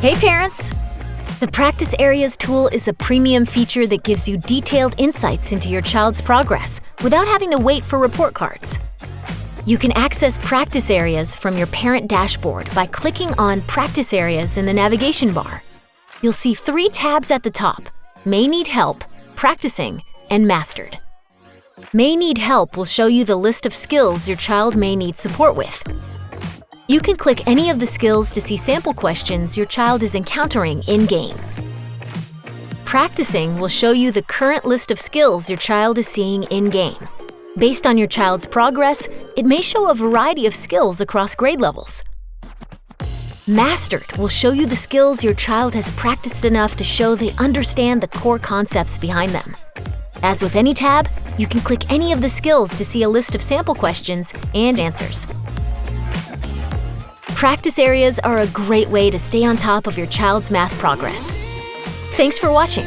Hey parents! The Practice Areas tool is a premium feature that gives you detailed insights into your child's progress without having to wait for report cards. You can access practice areas from your parent dashboard by clicking on Practice Areas in the navigation bar. You'll see three tabs at the top, May Need Help, Practicing, and Mastered. May Need Help will show you the list of skills your child may need support with, you can click any of the skills to see sample questions your child is encountering in-game. Practicing will show you the current list of skills your child is seeing in-game. Based on your child's progress, it may show a variety of skills across grade levels. Mastered will show you the skills your child has practiced enough to show they understand the core concepts behind them. As with any tab, you can click any of the skills to see a list of sample questions and answers. Practice areas are a great way to stay on top of your child's math progress. Thanks for watching.